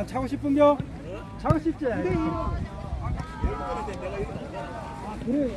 안 차고 싶은겨? 차고 싶지? 아, 그래.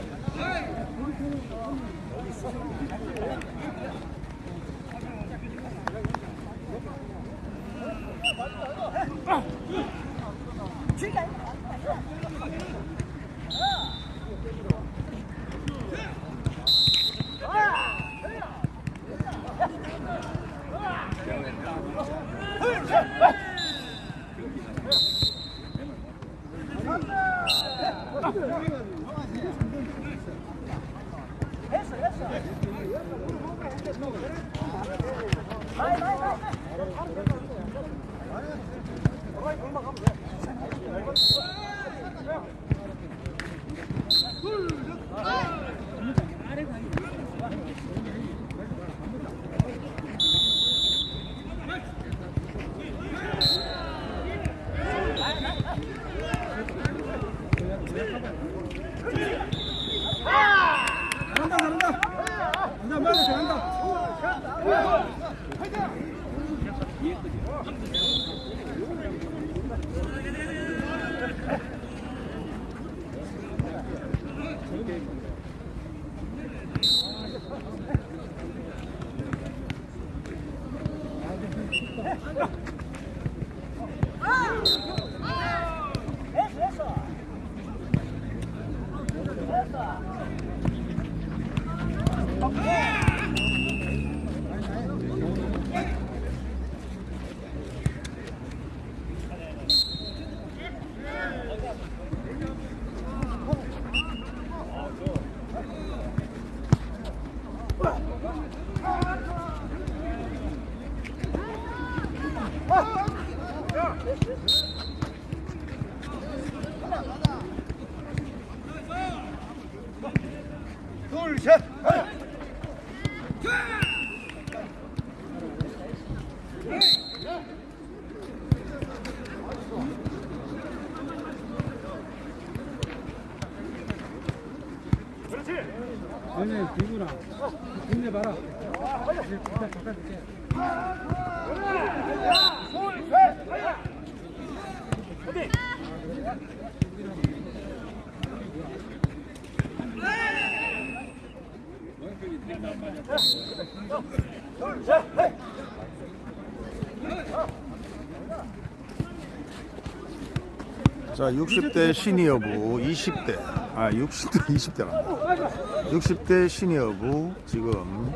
자, 60대 시니어부 20대, 아, 60대 20대란다. 60대 시니어부 지금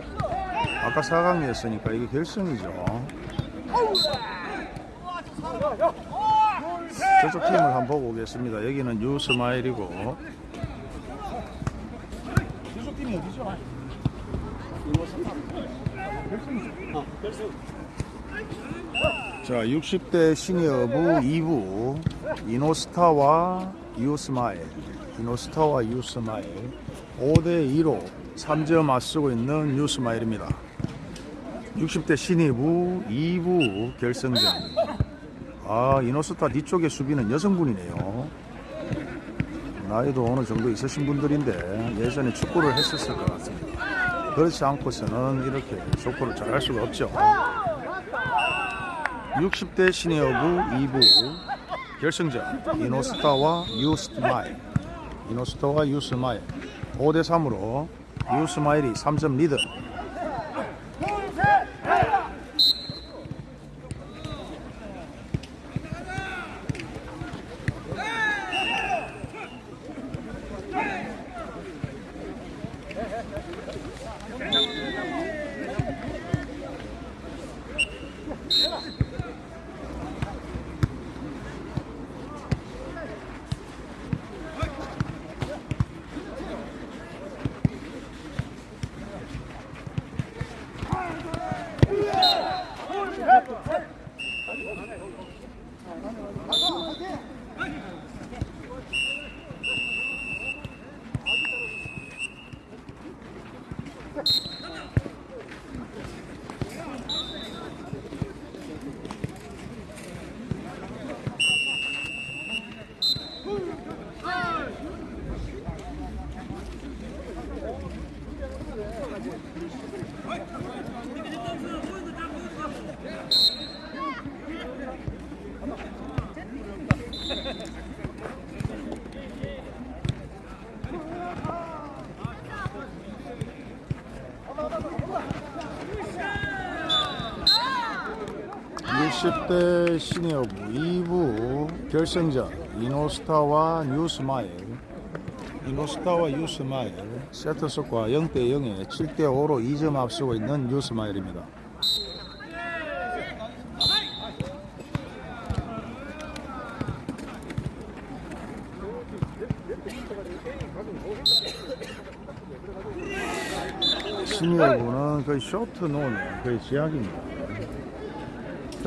아까 4강이었으니까 이게 결승이죠. 저쪽 팀을 한번 보고 오겠습니다. 여기는 유스마일이고 자, 60대 시니어부 2부 이노스타와 유스마일 이노스타와 유스마일 5대 2로 3점 앞서고 있는 유스마일입니다. 60대 신입부 2부 결승전 아 이노스타 뒤쪽의 수비는 여성분이네요. 나이도 어느 정도 있으신 분들인데 예전에 축구를 했었을 것 같습니다. 그렇지 않고서는 이렇게 축구를 잘할 수가 없죠. 60대 시니어부 2부 결승전 이노스타와 유스마일 이노스타와 유스마일 5대 3으로 유스마일이 3점 리드. (60대) 시니어부 2부 결승전 이노스타와 뉴스마일 이노스타와 뉴스마일 세트스코어 0대 0에 7대 5로 2점 앞서고 있는 뉴스마일입니다. 시니어부는 거의 쇼트 노는 거의 지약입니다.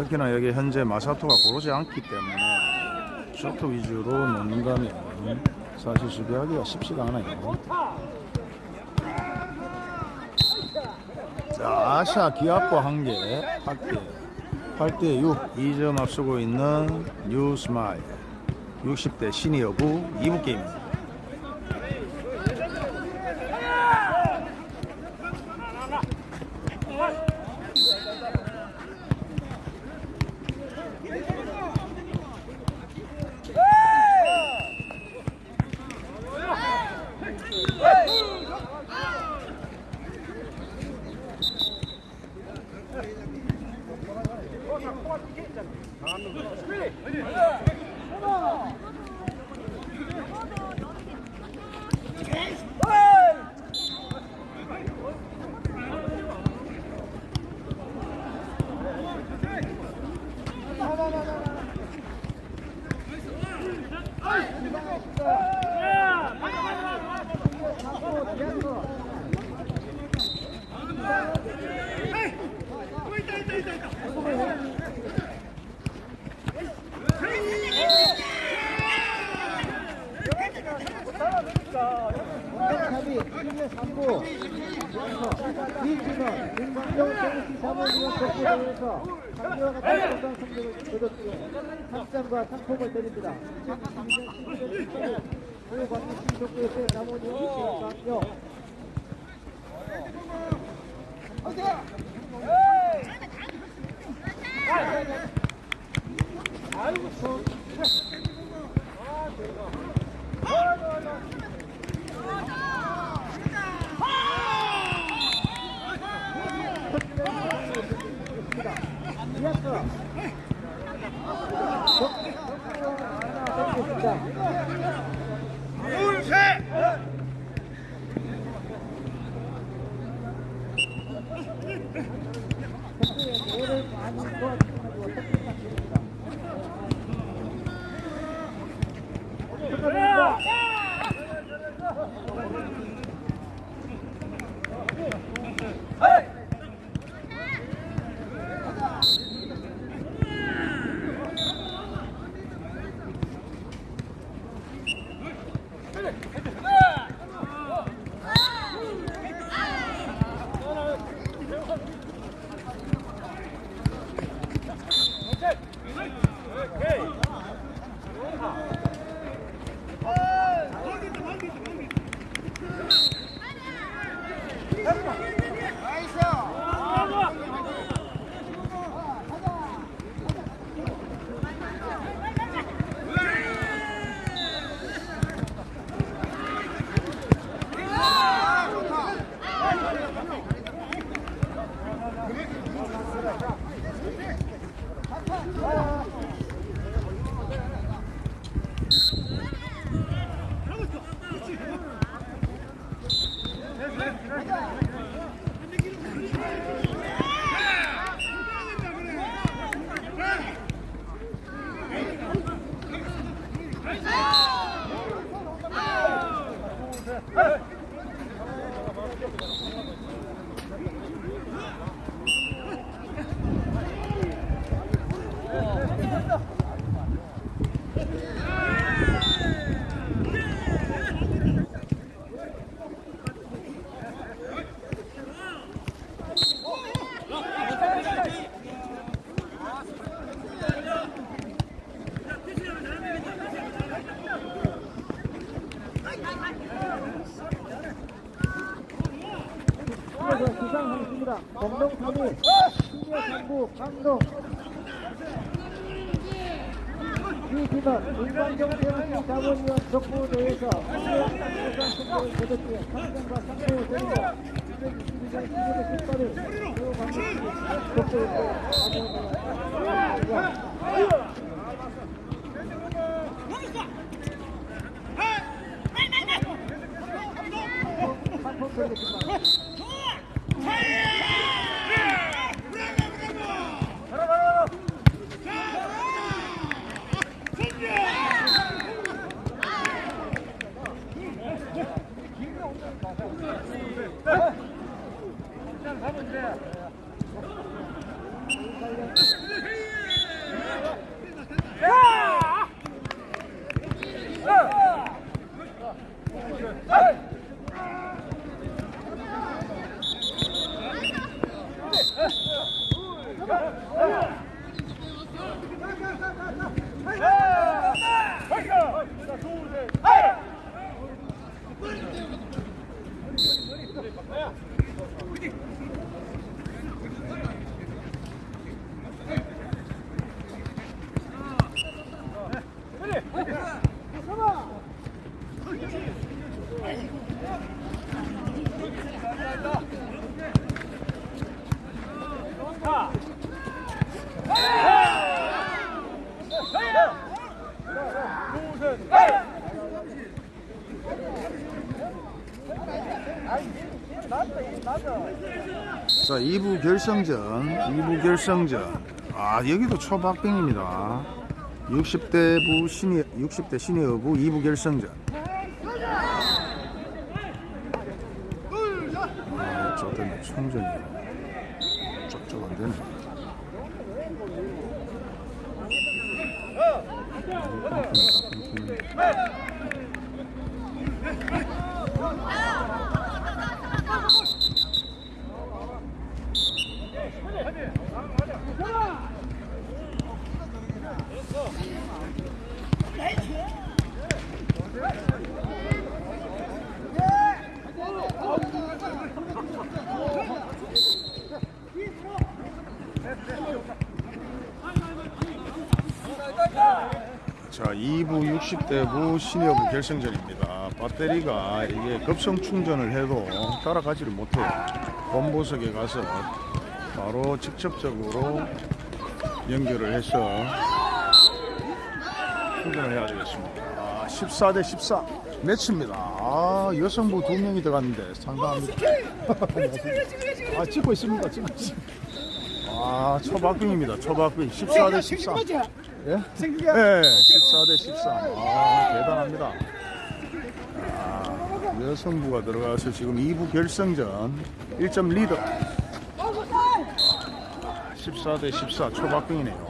특히나 여기 현재 마사토가 고르지 않기 때문에 쇼트 위주로 놓는다면 사실 수비하기가 쉽지가 않아요. 자, 아샤 기아코 한 개, 8개, 8대 6, 2점 앞서고 있는 뉴스마일. 60대 시니어부 2부 게임입니다. 탑이 1년 3부 이진원, 김광용, 정우씨 사모님은 덕분에서 강조와 같은 건강 성적을 거뒀기에 상장과 상품을 드립니다. 2022년 11월 1일 고광용 신속구에서의 사모님 노를 많이 도와주시고 특히 자 2부 결승전 2부 결승전. 아 여기도 초박빙입니다. 60대 부 시니 60대 시니어부 2부 결승전. 아 저때는 총전이 쩍쩍 안되네 자 2부 60대부 시니어부 결승전입니다 배터리가 이게 급성 충전을 해도 따라가지를 못해요 본보석에 가서 바로 직접적으로 연결을 해서 충전을 해야 되겠습니다 아, 14 대 14 매치입니다 아, 여성부 두 명이 들어갔는데 상당합니다 아 찍고 있습니다 찍고 있습니다 아 초박빙입니다 초박빙 14 대 14 예? 네, 14대 13. 아, 대단합니다. 아, 여성부가 들어가서 지금 2부 결승전 1점 리더. 14대 14 초박빙이네요.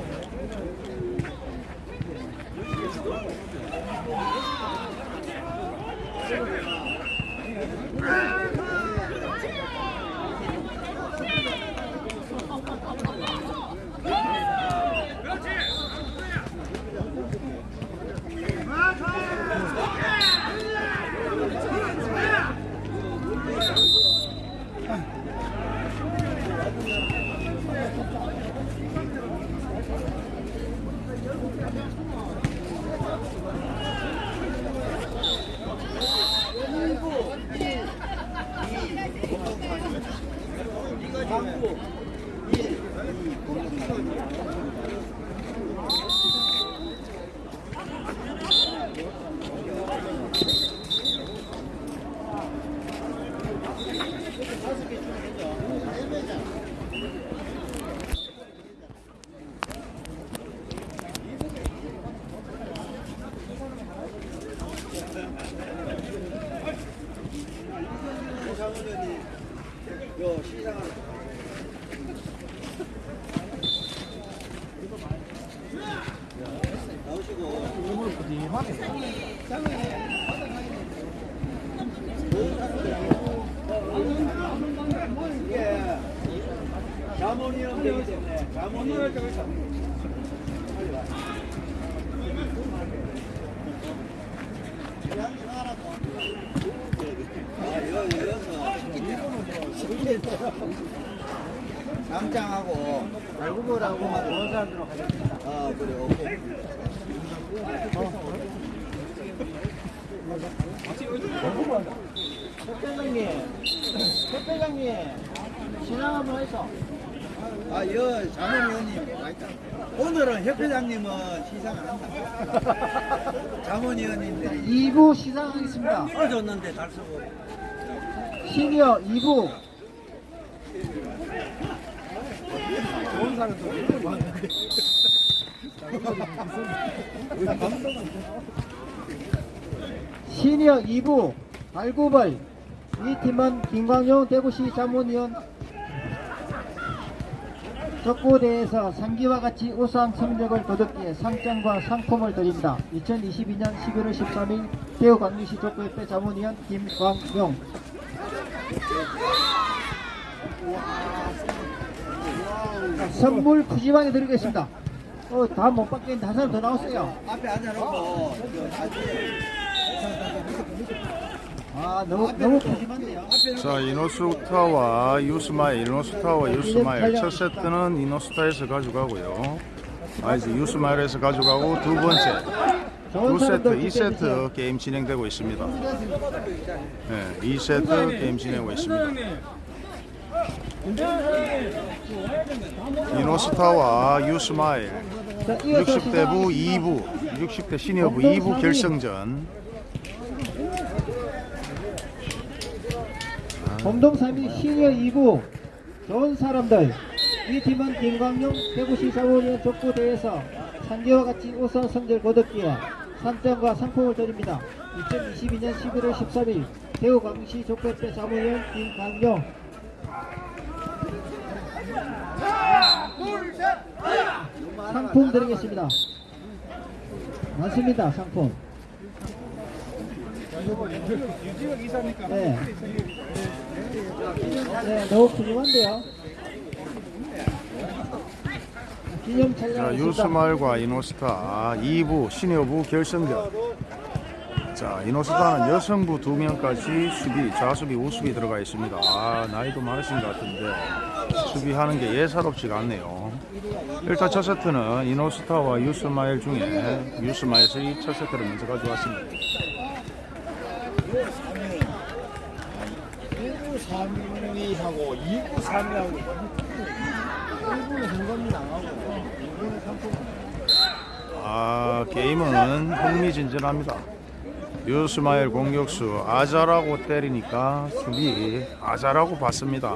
남장하고 발구벌하고만 좋은 사람들로 가겠습니다. 아 그래 오케이 협회장님, 협 회장님, 신앙 한번 해서. 아 여 자문위원님 오늘은 협회장님은 시상 안 한다 자문위원님들이 2부 시상하겠습니다. 떨어졌는데 잘 쓰고 시니어 2부. 시니어 2부 발구벌 이 팀은 김광용 대구시 자문위원 족구대회에서 상기와 같이 우수한 성적을 거뒀기에 상장과 상품을 드립니다. 2022년 11월 13일 대구 광주시 족구협회 자문위원 김광용 자, 선물 푸짐하게 드리겠습니다. 어, 다 못 받겠는데 한 사람 더 나왔어요. 앞에 앉아놓고 아, 너무, 너무 푸짐한데요. 자 이노스타와 유스마일 이노스타와 유스마일. 첫 세트는 이노스타에서 가져가고요. 아 이제 유스마일에서 가져가고 두 번째. 두 세트 사람들 2세트 기대해주세요. 게임 진행되고 있습니다. 네 2세트 게임 진행하고 있습니다. 이노스타와 유스마일. 자, 이어서 60대부 시작하겠습니다. 2부 60대 시니어부 2부 결승전 공동 3위 시니어 2부 좋은 사람들 이 팀은 김광용 대구시 사무위원 족구대회에서 상계와 같이 우수한 성적을 거뒀기에 상장과 상품을 드립니다. 2022년 11월 13일 대구 광시 족구협회 사무위원 김광용 상품 드리겠습니다. 많습니다. 상품. 네. 자. 유스마일과 이노스타 2부 시니어부 결승전 자 이노스타는 여성부 2명까지 수비 좌수비 우수비 들어가 있습니다 아 나이도 많으신 것 같은데 수비하는 게 예사롭지가 않네요 일단 첫 세트는 이노스타와 유스마일 중에 유스마일이 첫 세트를 먼저 가져왔습니다 1부 3위하고 2부 3위하고 1부는 현금이 나가고 2부는 상품 아 게임은 흥미진진합니다. 유스마일 공격수 아자라고 때리니까 수비 아자라고 봤습니다.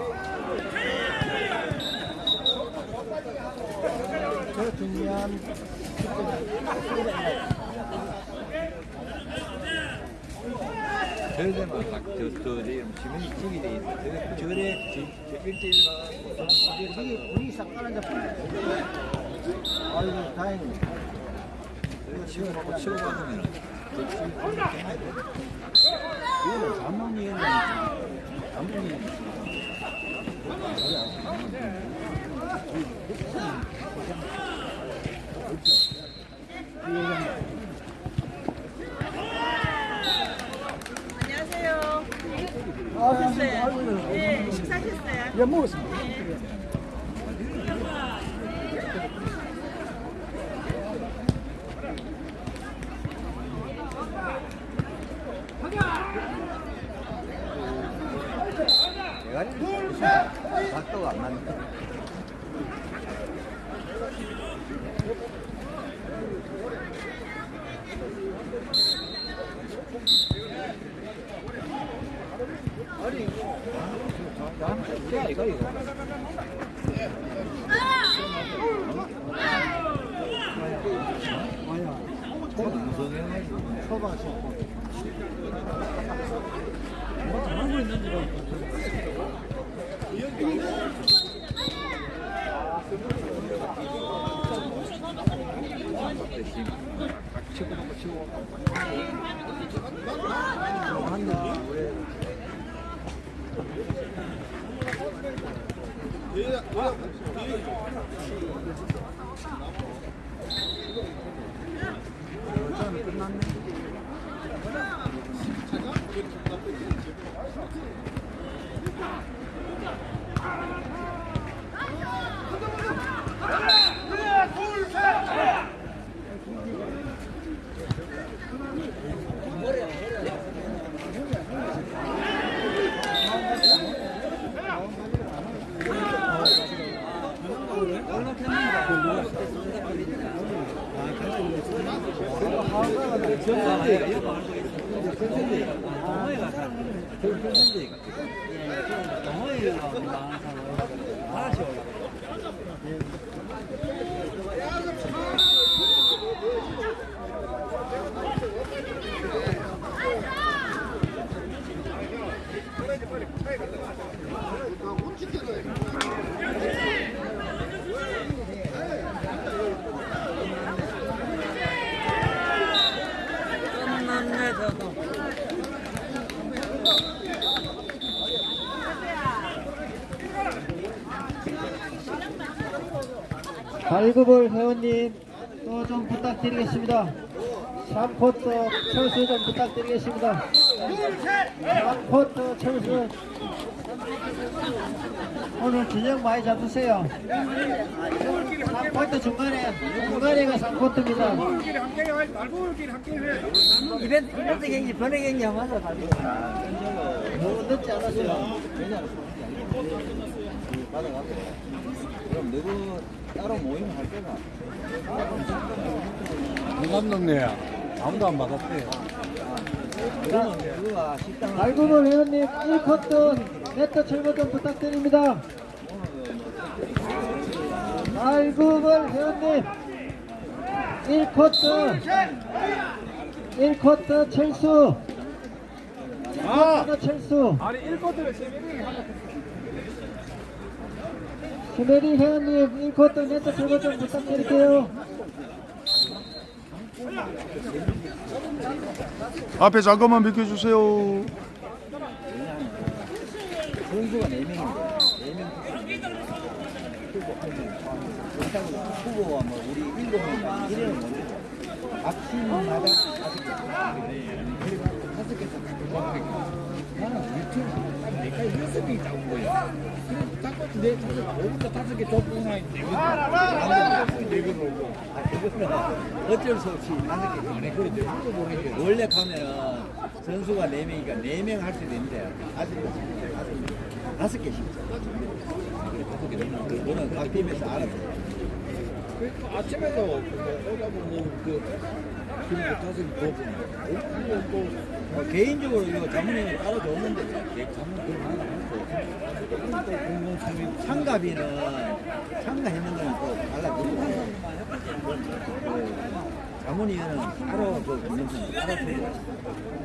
저 중요한 저래만 막 저 저 지문이 찍이 돼 있어 저래 저래 저 1대1만 분위기 분위기 싹 깔아잡고. 아이고 다행이네. 치고 먹고 치고 받으면 이거는 자문위원장이지 자문위원 안녕하세 오셨어요? 네, 식사하셨어요? 예 먹었습니다 대가리를 각도가 안 맞는 거 Yeah, yeah, yeah. 빨리 빨리 빨리 1급을 회원님 또 좀 부탁드리겠습니다. 3포트 철수 좀 부탁드리겠습니다. 3포트 철수 오늘 균형 많이 잡으세요. 3포트 중간에 중간에가 3포트입니다. 이벤트 이벤트 경기 번외 경기 하면서 가지고 너무 늦지 않았어요. 그럼 너도 따로 모임 할 때나 감독님 아무도 안 받았대요. 그러면 그거가 식당 발급을 회원님 1포트 네트 철거 좀 부탁드립니다. 발급을 회원님 1코트 1코트 철수 1코트 철수 아니 1코트를 세명이 스메리 회원님 1코트 네트 철거 좀 부탁드릴게요. 앞에 잠깐만 비켜주세요. 선수가 4명인데 4명 후보 후보가 뭐 우리 7명 이래는 뭐지 각 팀마다 다섯 개 그리고 다섯 개 나는 우리 팀 명이 나온 거야 모르겠어 원래 가면은 선수가 4명이니까 4명 할 수 있는데 아직 다섯 개씩 그거는 각 팀에서 알아서. 아침에도 오다 보면 그 그리고 다섯 개 줬구나 어, 개인적으로 이거 자문이 따로 줬는데 개- 자문 그런 거 하나 했어 상가비는 상가 했는 거는 또 달라지고 그 자문위원은 따로 그 공동선 따로 주고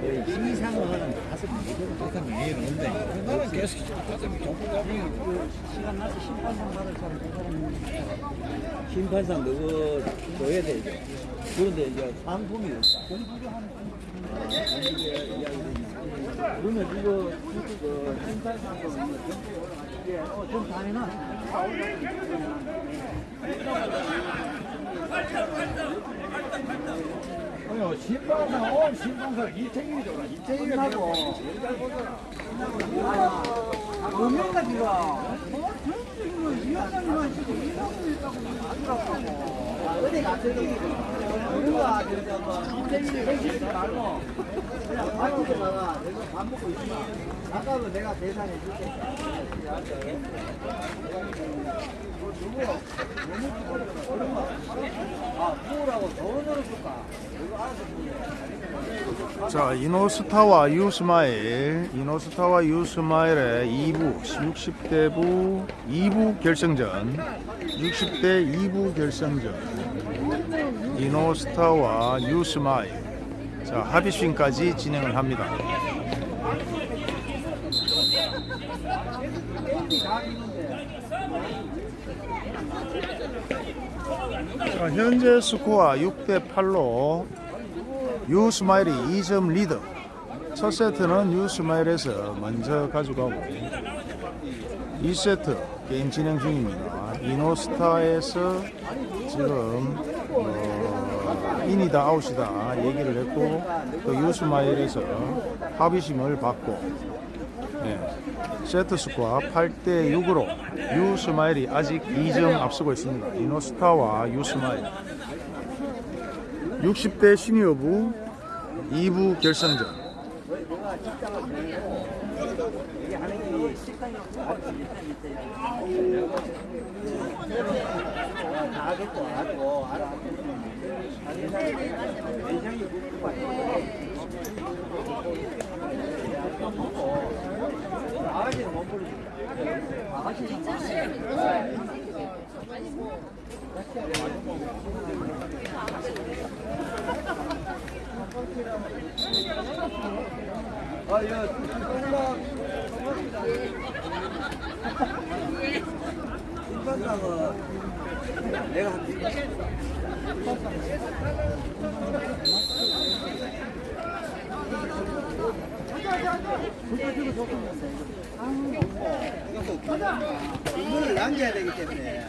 그 시상은 다섯 명 다섯 명이 있는데 나는 계속 다섯 명 정부 시간 나서 심판상 받을 사람 심판상 그거 줘야 돼 이제. 그런데 이제 상품이 없다 그러면 이거 그 심판상도 이게 어좀 다니나 아니요 신방사 온 신방사. 이태균이 잖아. 이태균이 하고 몇명가 들어. 어디 가서 그런 거 아니야. 뭐 인생이 생기지 말고 자, 이노스타와 유스마일, 이노스타와 유스마일의 2부, 60대부 2부 결승전, 60대 2부 결승전, 이노스타와 유스마일. 자, 합의스윙까지 진행을 합니다. 자, 현재 스코어 6대 8로 유스마일이 2점 리드. 첫 세트는 유스마일에서 먼저 가져가고 2세트 게임 진행 중입니다. 이노스타에서 지금 어, 인이다 아웃이다 얘기를 했고 또 유스마일에서 합의심을 받고 네. 세트 스코어 8대 6으로 유스마일이 아직 2점 앞서고 있습니다. 이노스타와 유스마일 60대 시니어부 2부 결승전 알아. 매장이 붙고 아가씨는 못 부르지. 아가씨는 아, 야. 인간당은 내가 할 게. 이걸 남겨야 되기 때문에.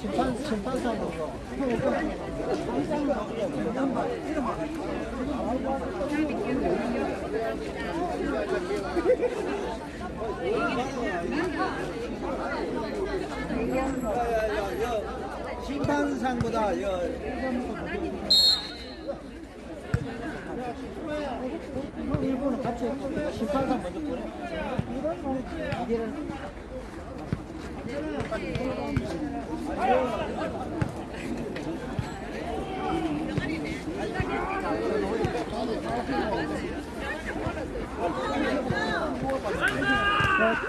심판, 심판사로. 심판상보다 여, 일본은 같이 심판사 먼저 보내. 이제는 자,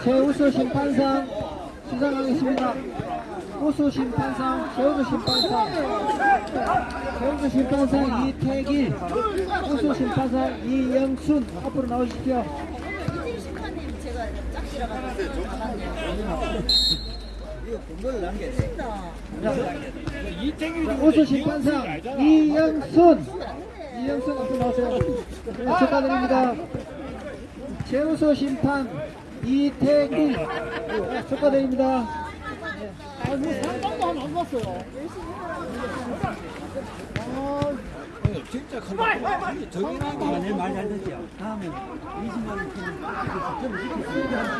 최우수 심판상 수상하겠습니다. 우수 심판상, 최우수 심판상, 최우수 심판상 이태길, 우수 심판상 이영순 앞으로 나오십시오. 우수 심판상 이영순, 이영순 앞으로 나오세요. 네, 축하드립니다. 최우수 심판 이태길 네, 축하드립니다. 진짜 큰다. 저기랑 거 많이 잘 됐죠. 다음에 20만 원좀 시키고 야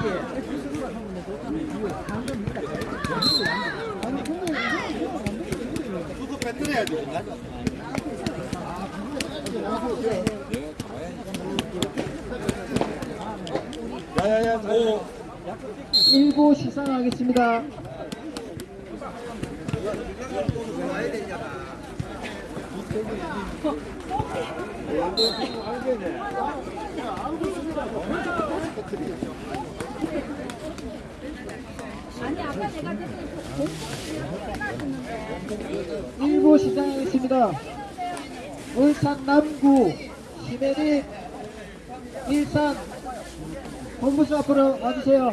일부 시상하겠습니다. 일부 시상하겠습니다. 울산 남구 시메리 일산 본부수 앞으로 와주세요.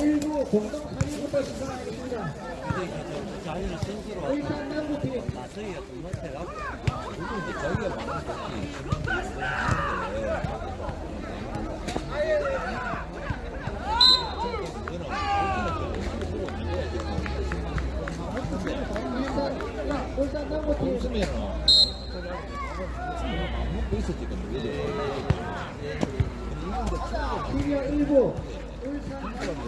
일부 공동 3위부터 시작하겠습니다. 남구팀 남부팀 웃으면은 먹고 있었지, 근데. 1부 울산 3부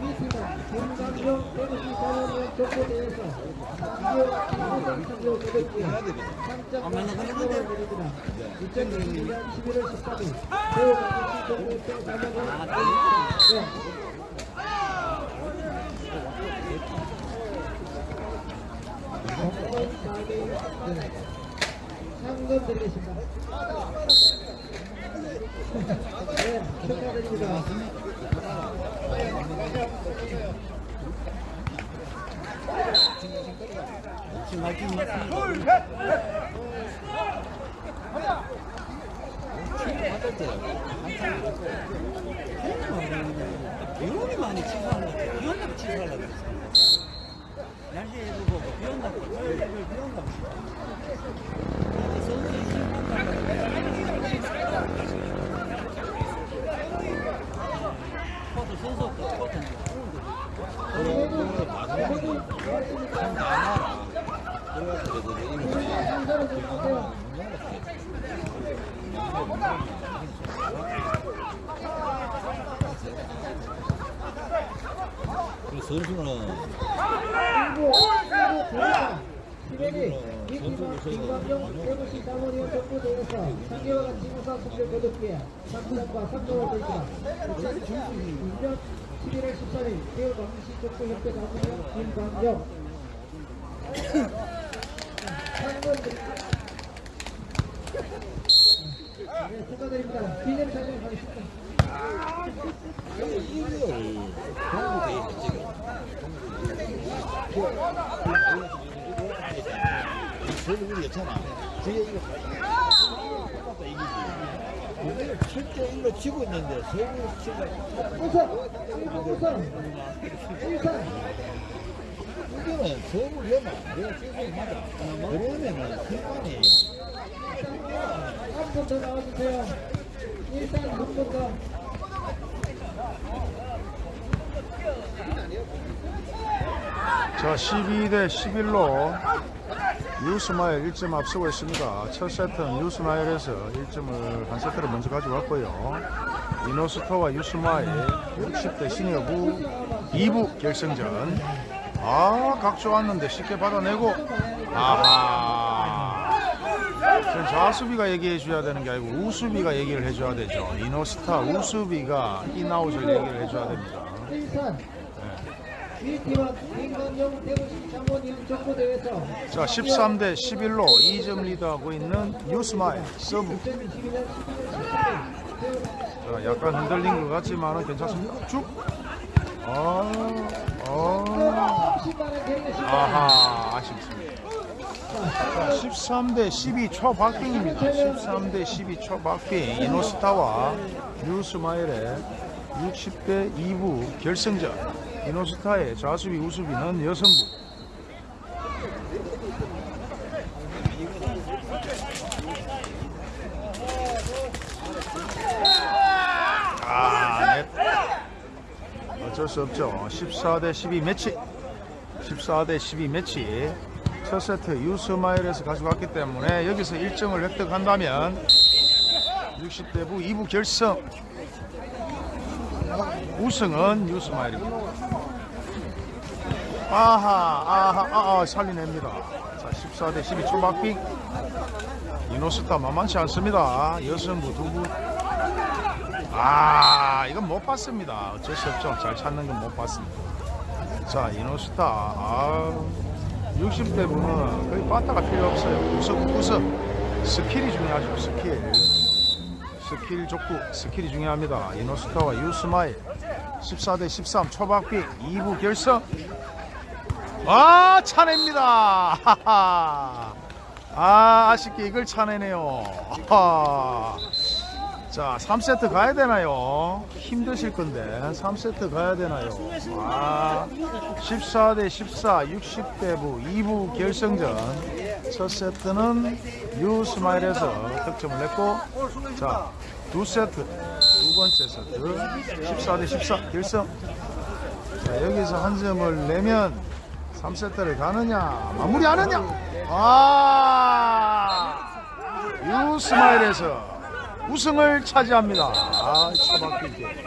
위팀은 김강경 대구시 사모님 족구대회에서 기계와 기호선 선수 거뒀고요 3점 상금을 드립니다 2022년 11월 13일 대우 강시 족구대 자격을 네. 상금 드리겠습니다. 네, 축하드립니다. 비용이 많이 취소하는 것 같아 비온다고 취소하려고 그랬어 날씨에 보고 비 온다고 비 온다고 비온다고 서울에 코트 선수 코트 선수는 일부, 일부 대회가 11일 위팀은 김광경 대구시 사모님 족구대회에서 상계와 같이 우선 승리를 거뒀기에 3점과 3점을 드립니다. 2022년 11월 13일 대우 광시 족구협회 사모님 김광경 상금 드립니다. 네, 축하드립니다. 기념 촬영 가겠습니다. 저는 우리 괜찮아. 저게 이거 똑같다 이기지. 우리는 7대 1로 치고 있는데 서울 치가 우선! 우선! 일선! 이거는 서울 위험하. 내가 계속 맞아. 그러면은 승관이 한분더 나와주세요. 일단 더. 자 12대 11로 유스마일 1점 앞서고 있습니다. 첫 세트는 유스마일에서 1점을 한 세트를 먼저 가져왔고요. 이노스타와 유스마일 60대 시니어부 2부 결승전. 아, 각 좋았는데 쉽게 받아내고 아하. 좌수비가 얘기해 줘야 되는 게 아니고 우수비가 얘기를 해 줘야 되죠. 이노스타 우수비가 인아웃을 얘기를 해 줘야 됩니다. 김건영 대구시 장모님 족구대회에서 자 13대 11로 2점 리드하고 있는 뉴스마일 서브 2022년 11월 17일 자 약간 흔들린 것 같지만 괜찮습니다. 쭉. 아, 아, 10만원 드리겠습니다. 아하 아쉽습니다. 자 13대 12 초박빙입니다 13대 12 초박빙 이노스타와 뉴스마일의 60대 2부 결승전 이노스타의 좌수비 우수비는 여성부 아, 넷. 어쩔 수 없죠. 14대 12 매치. 14대 12 매치. 첫 세트 유스마일에서 가져갔기 때문에 여기서 1점을 획득한다면 60대 부 2부 결승. 우승은 유스마일입니다. 아하, 아하, 아하, 살리냅니다. 자, 14대 12 초박빙. 이노스타 만만치 않습니다. 여성부 두부 아 이건 못 봤습니다 어쩔 수 없죠 잘 찾는 건 못 봤습니다 자 이노스타 아 60대 분은 거의 빠따가 필요 없어요. 구석 구석. 스킬이 중요하죠 스킬. 스킬 족구 스킬이 중요합니다. 이노스타와 유스마일 14대 13 초박빙 2부 결승. 아 차냅니다. 하하 아 아쉽게 이걸 차내네요. 하하. 자, 3세트 가야 되나요? 힘드실 건데 3세트 가야 되나요? 아, 14 대 14, 60대부 2부 결승전 첫 세트는 뉴스마일에서 득점을 냈고 자, 두 세트 두 번째 세트 14 대 14 결승 자, 여기서 한 점을 내면 3세트를 가느냐 마무리하느냐 아, 유스마일에서 우승을 차지합니다. 아, 차박히게.